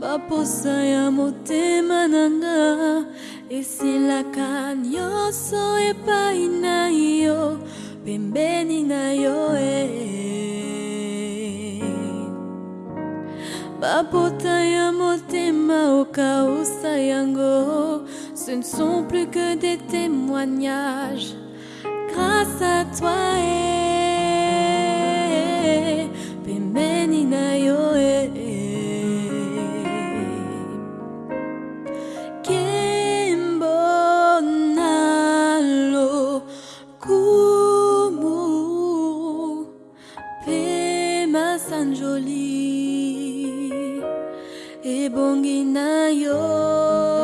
baposa ya motema na nga esilaka nyonso epai na yo pembeni na yo eh. bapota ya motema yango ce ne sont plus que des témoignages grâce à toi eh, masanjoli ebongi na yo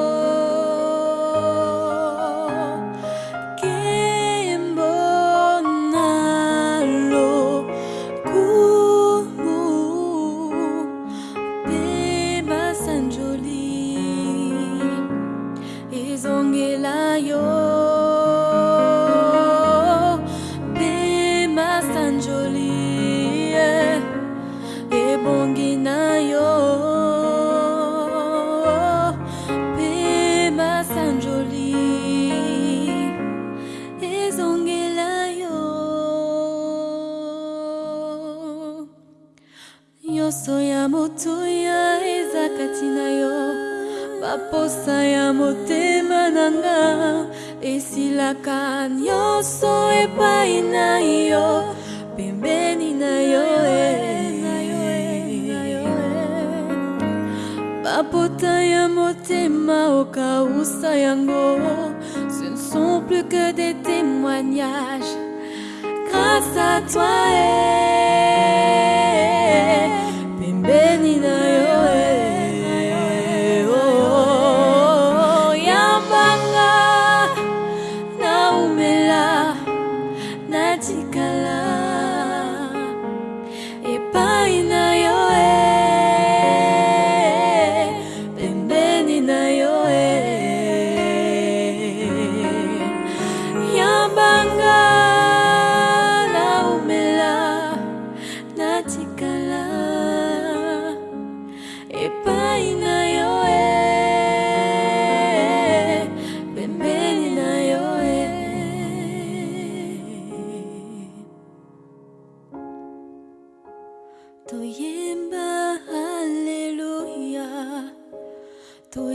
baposa ya motema na nga esilaka nyonso epai na yo pembeni na yo bapota ya motema okausa yango ce ne sont plus que des témoignages grâce à toi eh,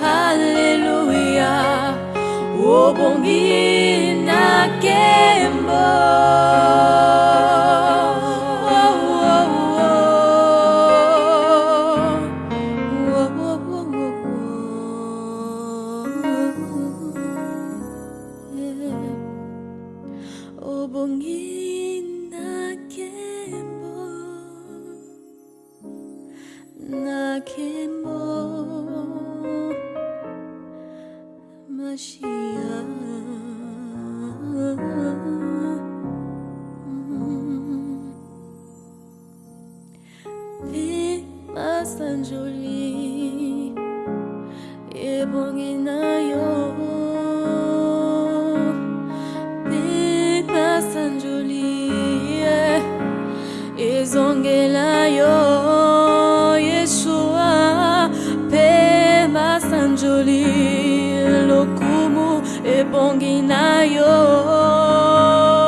Hallelujah. Oh, o bom guia na quem lokumu ebongi na yo.